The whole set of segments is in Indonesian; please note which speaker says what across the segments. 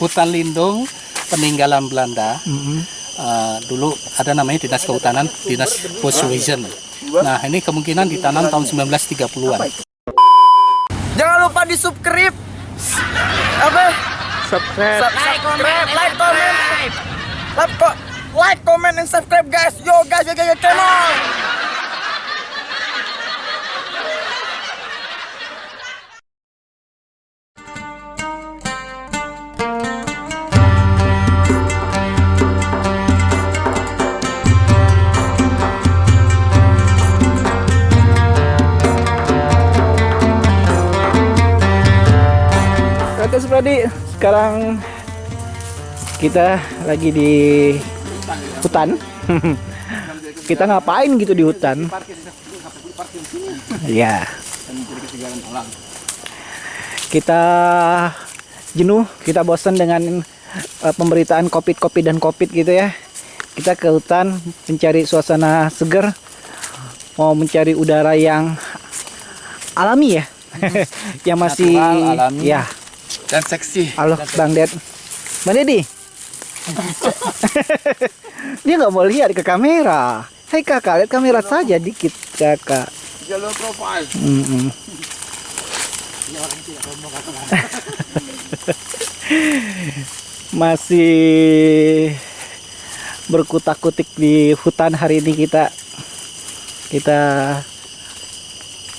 Speaker 1: hutan lindung peninggalan Belanda. Uh, dulu ada namanya dinas kehutanan, dinas Boswezen. Nah ini kemungkinan ditanam tahun 1930-an.
Speaker 2: Jangan lupa di subscribe. Apa?
Speaker 3: subscribe
Speaker 2: Subscribe, like, comment, like, like, comment, and subscribe, guys. Yo, guys, yo, yo, yo, come on.
Speaker 3: Supradi, sekarang kita lagi di hutan. kita ngapain gitu di hutan? Ya. Kita jenuh, kita bosan dengan eh, pemberitaan covid-covid dan covid gitu ya. Kita ke hutan mencari suasana segar, mau mencari udara yang alami ya, yang masih
Speaker 1: Natural, alami.
Speaker 3: ya
Speaker 1: Dan seksi.
Speaker 3: Halo Bang Ded. Bang Dedi. Dia nggak mau lihat ke kamera. Hai kakak, lihat kamera saja dikit kakak.
Speaker 1: Jalur profile.
Speaker 3: Mm-mm. Masih berkutak-kutik di hutan hari ini kita. Kita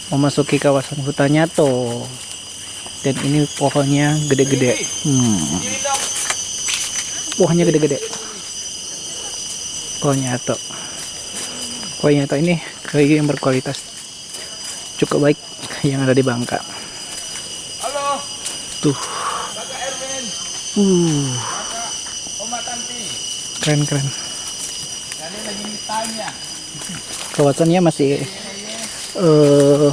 Speaker 3: memasuki kawasan hutannya tuh. Dan ini pohonnya gede-gede. Hmm. Pohonnya gede-gede. Pohonnya tuh. Pohonnya tuh ini kayu yang berkualitas cukup baik yang ada di Bangka.
Speaker 1: Halo,
Speaker 3: Tuh. Uh, keren keren. Kawasannya masih eh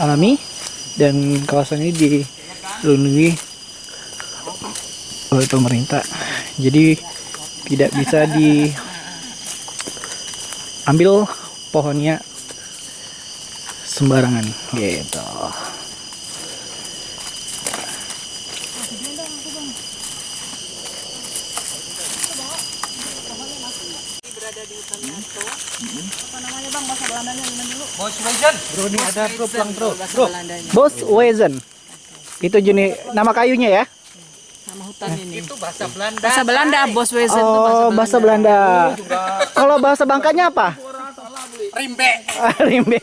Speaker 3: alami dan kawasan ini dilindungi oleh pemerintah. Jadi tidak bisa diambil pohonnya sembarangan gitu.
Speaker 1: Boswezen.
Speaker 3: Bro ini ada bro pulang bro. Bro. Bos Wezen. Itu jenis nama kayunya ya?
Speaker 4: sama hutan ini.
Speaker 1: Itu bahasa Belanda.
Speaker 4: Bahasa Belanda, Bos Wezen itu
Speaker 3: Oh, bahasa Belanda. Kalau bahasa Bangkanya apa?
Speaker 1: Rimbe.
Speaker 3: Ah, Rimbe.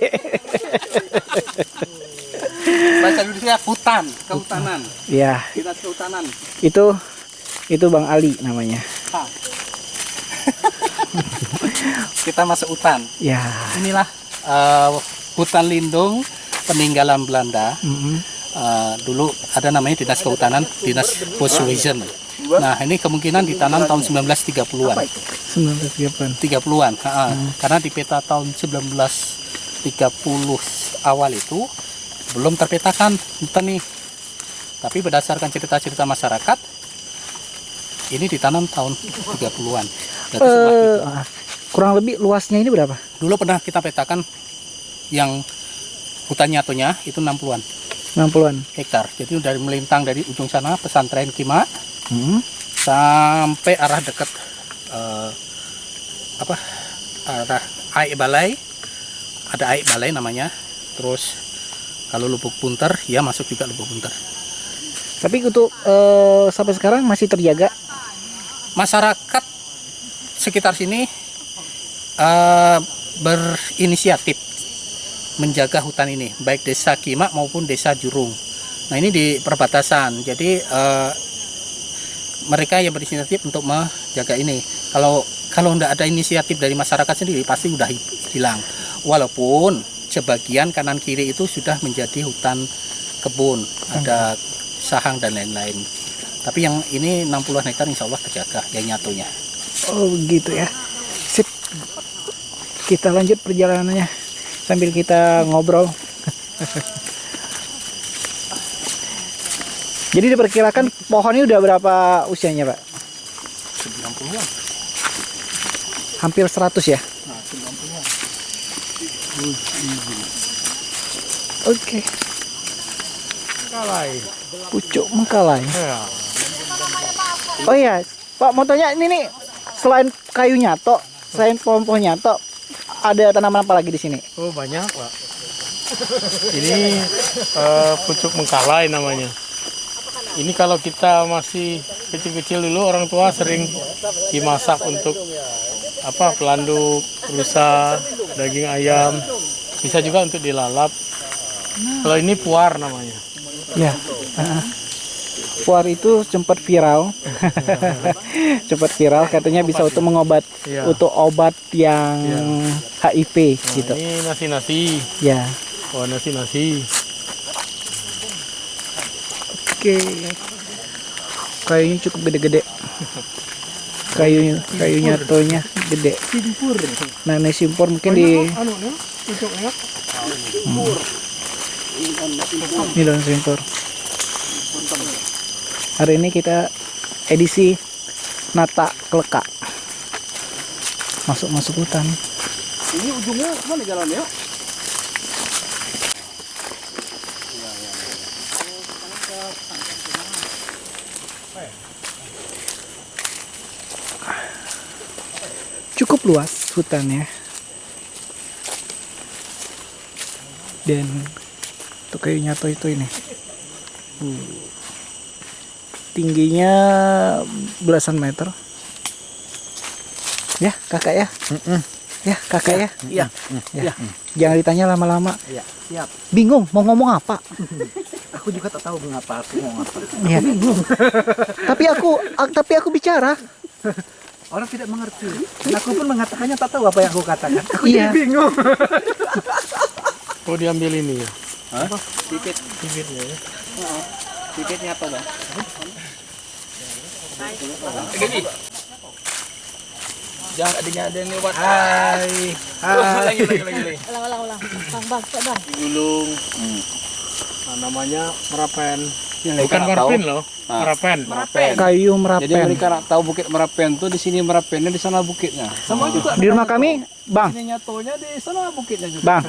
Speaker 1: Bahasa Indonesia hutan, kehutanan.
Speaker 3: ya,
Speaker 1: Dinas kehutanan.
Speaker 3: itu itu Bang Ali namanya.
Speaker 1: Ah. Kita masuk hutan.
Speaker 3: Ya.
Speaker 1: Inilah eh, hutan lindung peninggalan Belanda.
Speaker 3: mm-mm.
Speaker 1: Eh, dulu ada namanya dinas kehutanan, dinas Boswezen. Nah ini kemungkinan ditanam tahun 1930-an.
Speaker 3: 1930-an.
Speaker 1: 30-an, ha-ha. karena di peta tahun 1930 awal itu belum terpetakan hutan nih. Tapi berdasarkan cerita-cerita masyarakat, ini ditanam tahun 30-an.
Speaker 3: Ah, kurang lebih luasnya ini berapa?
Speaker 1: Dulu pernah kita petakan yang hutan nyatonya itu 60-an
Speaker 3: 60-an.
Speaker 1: hektar. Jadi dari melintang dari ujung sana pesantren Kima
Speaker 3: Hmm.
Speaker 1: sampai arah dekat eh, apa arah Aik Balai ada Aik Balai namanya terus kalau Lubuk Punter ya masuk juga Lubuk Punter
Speaker 3: Tapi untuk eh, sampai sekarang masih terjaga.
Speaker 1: masyarakat sekitar sini eh, berinisiatif menjaga hutan ini baik desa Kima maupun desa Jurung. Nah ini di perbatasan. Jadi eh, mereka yang berinisiatif untuk menjaga ini. Kalau kalau tidak ada inisiatif dari masyarakat sendiri pasti udah hi- hilang. Walaupun sebagian kanan kiri itu sudah menjadi hutan kebun ada sahang dan lain-lain. Tapi yang ini 60 hektar insya Allah terjaga yang nyatunya
Speaker 3: Oh, gitu ya. Sip. Kita lanjut perjalanannya sambil kita ngobrol. Jadi diperkirakan pohon ini udah berapa usianya, Pak?
Speaker 1: 90-an
Speaker 3: Hampir 100 ya?
Speaker 1: nah 90-an
Speaker 3: Oke.
Speaker 1: kalai
Speaker 3: Pucuk mengkalai.
Speaker 1: ya
Speaker 3: Oh iya, Pak mau tanya ini nih selain kayu nyato, selain pohon-pohon nyato, ada tanaman apa lagi di sini?
Speaker 5: Oh banyak pak. Ini eh, pucuk mengkalai namanya. Ini kalau kita masih kecil-kecil dulu orang tua sering dimasak untuk apa pelanduk, rusa, daging ayam. Bisa juga untuk dilalap. Kalau ini puar namanya.
Speaker 3: Ya. heeh. Puar itu sempat viral, sempat viral katanya bisa untuk mengobat,
Speaker 5: Iya.
Speaker 3: untuk obat yang HIV
Speaker 5: Nah,
Speaker 3: gitu.
Speaker 5: Ini nasi-nasi.
Speaker 3: Ya.
Speaker 5: Oh nasi-nasi.
Speaker 3: Oke. Kayunya cukup gede-gede. Kayu kayu nyatonya gede. Nah, ini simpur mungkin di
Speaker 5: Anu, pucuknya.
Speaker 3: ini daun simpur. Hari ini kita edisi Nata Keleka. Masuk-masuk hutan.
Speaker 2: Ini ujungnya mana jalannya?
Speaker 3: Cukup luas hutannya. Dan untuk kayu nyato itu ini. Uh. Tingginya belasan meter. Ya, kakak ya. Ya, kakak ya.
Speaker 2: Iya.
Speaker 3: Ya. Jangan ditanya lama-lama.
Speaker 2: Iya. Siap.
Speaker 3: Bingung mau ngomong apa.
Speaker 2: Aku juga tak tahu mengapa aku mau apa.
Speaker 3: Iya. tapi aku ak- tapi aku bicara.
Speaker 2: Orang tidak mengerti. Dan aku pun mengatakannya tak tahu apa yang aku katakan. Aku
Speaker 3: Iya.
Speaker 2: bingung.
Speaker 5: Oh diambil ini ya.
Speaker 2: Pipit,
Speaker 5: Bibitnya ya.
Speaker 2: pipitnya apa bang? Jangan adanya ada yang lewat. Hai. Hai. Lagi lagi lagi lagi.
Speaker 4: Ulang, ulang, ulang. Bang, bang, bang.
Speaker 5: Gulung. Nah, namanya merapen.
Speaker 2: Yang
Speaker 5: Bukan marpin loh, merapen.
Speaker 2: Merapen.
Speaker 3: Kayu
Speaker 6: Jadi
Speaker 3: merapen.
Speaker 6: mereka nak tahu bukit Merapen tuh di sini Merapennya di sana bukitnya.
Speaker 2: Sama juga.
Speaker 3: Di rumah kami, Bang,
Speaker 6: Ini nyatonya di sana bukitnya juga.
Speaker 3: Bang.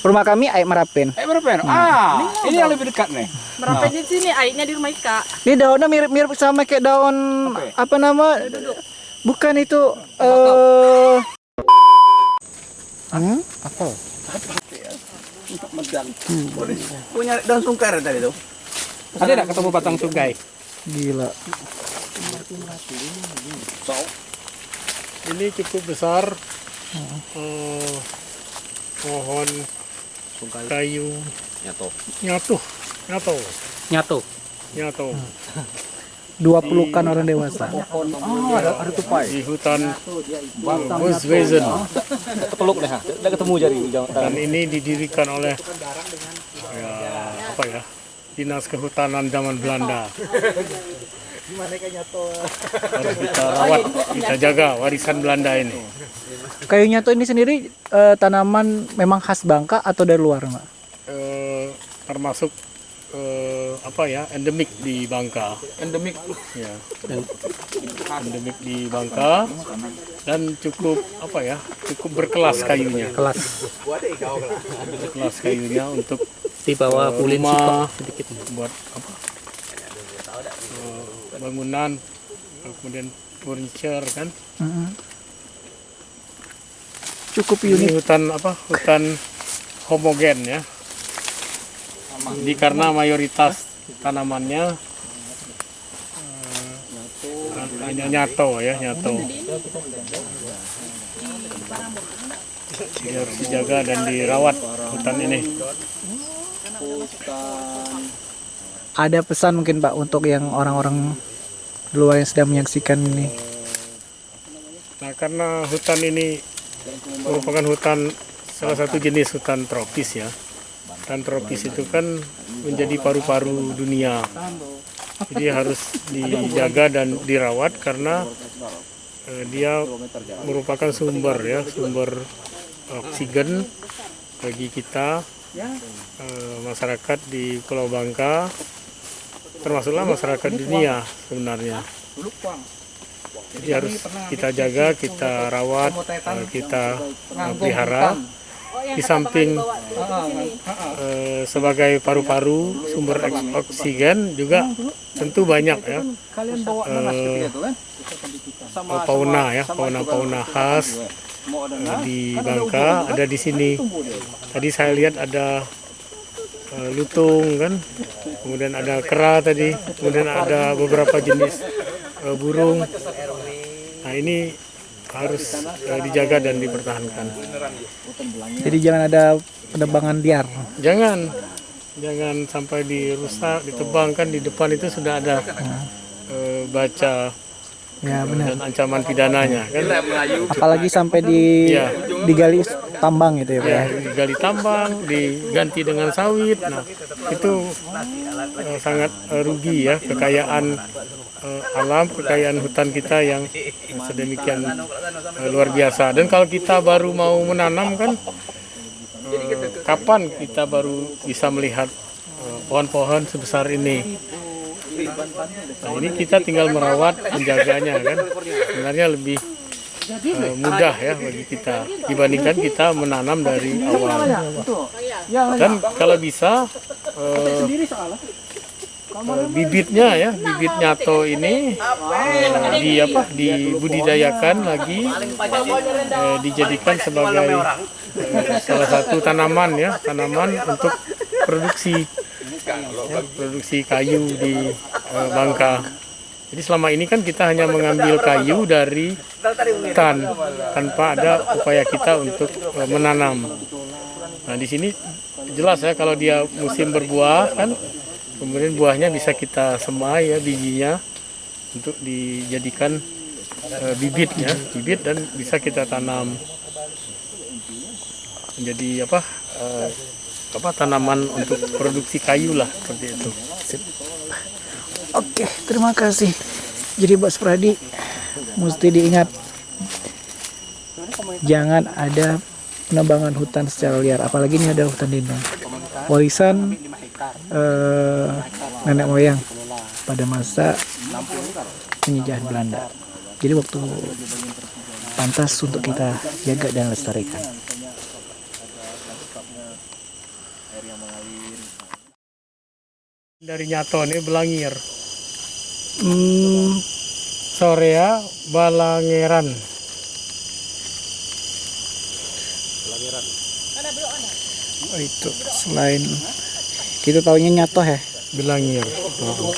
Speaker 3: Rumah kami air merapen.
Speaker 6: Eh Merapen. Ah, ini yang lebih dekat nih.
Speaker 4: Merapen di sini, airnya di rumah Ika.
Speaker 3: Ini daunnya mirip-mirip sama kayak daun apa nama? Bukan itu eh hmm?
Speaker 2: Punya daun sungkar tadi tuh.
Speaker 1: Ada tidak ketemu batang tunggai?
Speaker 3: Gila.
Speaker 5: Ini cukup besar. Eh, pohon kayu
Speaker 6: Nyato.
Speaker 5: nyatu, nyatu,
Speaker 1: Nyatu.
Speaker 5: nyatu.
Speaker 3: Dua pelukan orang dewasa.
Speaker 6: Oh, ada, ada tupai.
Speaker 5: Di hutan Boswezen.
Speaker 6: Ketepeluk deh. Udah ketemu jari.
Speaker 5: Dan ini didirikan oleh ya, apa ya? Dinas Kehutanan zaman Belanda. Harus kita rawat, kita jaga warisan Belanda ini.
Speaker 3: Kayu nyato ini sendiri eh, tanaman memang khas Bangka atau dari luar, Mbak?
Speaker 5: Eh, termasuk eh, apa ya endemik di Bangka
Speaker 6: Endemik.
Speaker 5: ya endemik di Bangka dan cukup apa ya cukup berkelas kayunya
Speaker 1: Kelas
Speaker 5: berkelas kayunya untuk
Speaker 1: di bawah
Speaker 5: rumah.
Speaker 1: sipok sedikit.
Speaker 5: buat apa eh, bangunan kemudian furniture kan
Speaker 3: Mm-mm. Cukup
Speaker 5: ini
Speaker 3: unik.
Speaker 5: hutan apa hutan homogen ya jadi karena mayoritas tanamannya eh, hanya nyato ya nyato jadi harus dijaga dan dirawat hutan ini
Speaker 3: Ada pesan mungkin Pak untuk yang orang-orang luar yang sedang menyaksikan ini.
Speaker 5: nah karena hutan ini merupakan hutan salah satu jenis hutan tropis ya. Hutan tropis itu kan menjadi paru-paru dunia. Jadi harus dijaga dan dirawat karena eh, dia merupakan sumber ya sumber oksigen bagi kita eh, masyarakat di Pulau Bangka termasuklah masyarakat dunia sebenarnya. Jadi harus kita jaga kita rawat eh, kita pelihara. Di samping eh, sebagai paru-paru sumber oksigen juga tentu banyak ya.
Speaker 6: Kalian bawa nanas
Speaker 5: Eh,
Speaker 6: seperti itu kan?
Speaker 5: fauna ya fauna-fauna khas di Bangka ada di sini. Tadi saya lihat ada eh, lutung kan, kemudian ada kera tadi, kemudian ada beberapa jenis eh, burung. Nah ini harus eh, dijaga dan dipertahankan.
Speaker 3: Jadi jangan ada penebangan liar.
Speaker 5: Jangan, jangan sampai dirusak, ditebang kan di depan itu sudah ada eh, baca
Speaker 3: Ya benar.
Speaker 5: dan ancaman pidananya kan.
Speaker 3: Apalagi sampai di
Speaker 5: Iya.
Speaker 3: digali tambang gitu ya, Pak.
Speaker 5: ya
Speaker 3: ya.
Speaker 5: digali tambang diganti dengan sawit nah itu eh, sangat eh, rugi ya kekayaan eh, alam kekayaan hutan kita yang sedemikian luar biasa dan kalau kita baru mau menanam kan kapan kita baru bisa melihat pohon-pohon sebesar ini nah ini kita tinggal merawat menjaganya kan sebenarnya lebih eh, mudah ya bagi kita dibandingkan kita menanam dari awal. Dan kalau bisa eh, eh, bibitnya ya, bibit nyato ini eh, di apa dibudidayakan lagi eh, dijadikan sebagai eh, salah satu tanaman ya, tanaman untuk produksi produksi kayu di eh, Bangka. Jadi selama ini kan kita hanya mengambil kayu dari hutan tanpa ada upaya kita untuk eh, menanam. Nah di sini jelas ya kalau dia musim berbuah kan, kemudian buahnya bisa kita semai ya bijinya untuk dijadikan eh, bibitnya, bibit dan bisa kita tanam menjadi apa eh, apa tanaman untuk produksi kayu lah seperti itu.
Speaker 3: Oke, terima kasih. Jadi Bos Pradi mesti diingat jangan ada penebangan hutan secara liar, apalagi ini ada hutan lindung. Warisan eh, nenek moyang pada masa penjajahan Belanda. Jadi waktu pantas untuk kita jaga dan lestarikan.
Speaker 5: Dari Nyato ini Belangir.
Speaker 3: Hmm,
Speaker 5: Sorea Balangeran.
Speaker 3: oh itu selain kita taunya nyatoh ya.
Speaker 5: Belangir.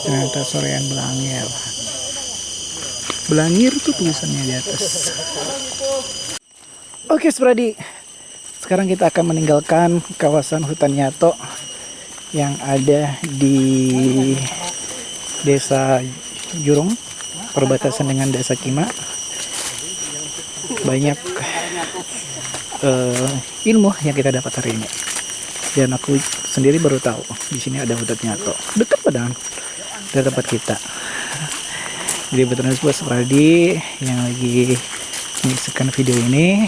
Speaker 3: Ternyata sorean Belangir. Belangir tuh tulisannya di atas. Oke, Spradi. Sekarang kita akan meninggalkan kawasan hutan Nyato yang ada di Desa Jurung, perbatasan dengan Desa Kima. Banyak eh, ilmu yang kita dapat hari ini. Dan aku sendiri baru tahu di sini ada hutan Nyato. Dekat padahal dari tempat kita. Jadi betul buat Spradi yang lagi menyaksikan video ini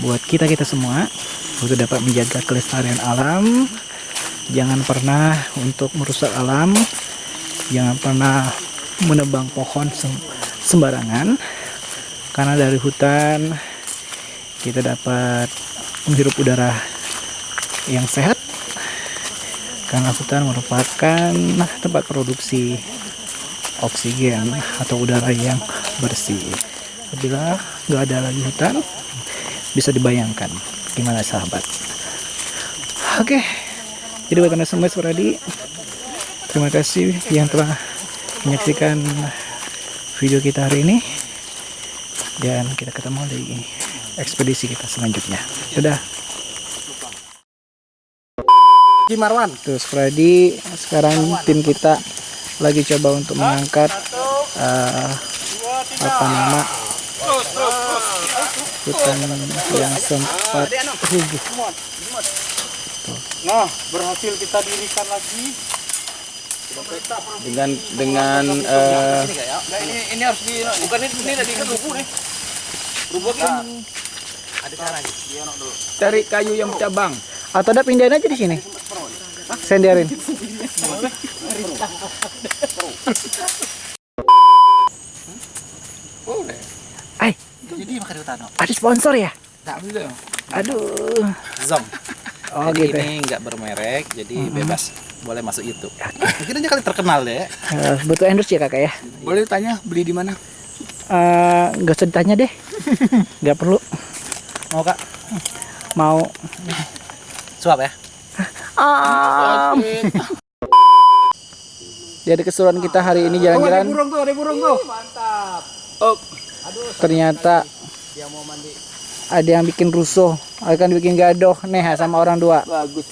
Speaker 3: buat kita kita semua untuk dapat menjaga kelestarian alam jangan pernah untuk merusak alam. Jangan pernah menebang pohon sem- sembarangan. Karena dari hutan kita dapat menghirup udara yang sehat. Karena hutan merupakan tempat produksi oksigen atau udara yang bersih. Apabila nggak ada lagi hutan bisa dibayangkan. Gimana sahabat? Oke jadi buat anda semua Suradi terima kasih yang telah menyaksikan video kita hari ini. Dan kita ketemu di ekspedisi kita selanjutnya. Sudah
Speaker 1: Haji Marwan.
Speaker 3: terus Freddy sekarang tim kita lagi coba untuk mengangkat eh, apa nama? Hutan yang sempat rubuh
Speaker 5: Nah, berhasil kita dirikan lagi.
Speaker 6: Dengan dengan eh,
Speaker 1: ini ini harus di bukan ini ini tadi kan rubuh nih. Rubuh kan.
Speaker 6: cari kayu yang cabang.
Speaker 3: atau ada pindahin aja di sini senderin Ay,
Speaker 1: Jadi makan hutan.
Speaker 3: ada sponsor ya? Aduh.
Speaker 7: Zom.
Speaker 3: Oh
Speaker 7: Jadi
Speaker 3: gitu. ya.
Speaker 7: ini nggak bermerek, jadi bebas boleh masuk YouTube. Mungkin aja kali terkenal deh.
Speaker 3: Eh, butuh endorse ya kakak ya?
Speaker 6: Boleh tanya beli di mana?
Speaker 3: Eh, nggak usah ditanya deh. Nggak perlu.
Speaker 7: Mau kak?
Speaker 3: Mau.
Speaker 7: Suap ya?
Speaker 3: Jadi keseruan kita hari ini jalan-jalan.
Speaker 6: Burung tuh, ada burung tuh.
Speaker 3: ternyata ada yang bikin rusuh akan bikin gaduh nih sama orang dua
Speaker 6: Bagus.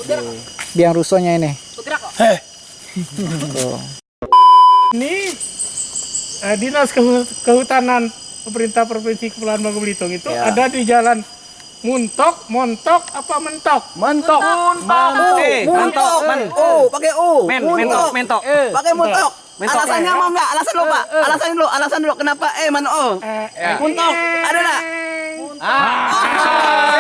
Speaker 3: biang rusuhnya ini Tuh.
Speaker 5: Ini eh, dinas Kehu- kehutanan pemerintah provinsi Kepulauan Bangka Belitung itu ada di jalan Muntok, Montok, apa Mentok?
Speaker 6: Mentok.
Speaker 7: Eh,
Speaker 2: Muntok. Oh, pakai O.
Speaker 7: Men,
Speaker 2: Muntok.
Speaker 7: mentok, mentok.
Speaker 2: Pakai muntok.
Speaker 7: Mentok.
Speaker 2: Alasannya mau enggak? Alasan dulu, Pak. Alasan dulu, alasan dulu. Kenapa eh mana O?
Speaker 5: Eh,
Speaker 2: Muntok. Ada enggak?
Speaker 7: Ah.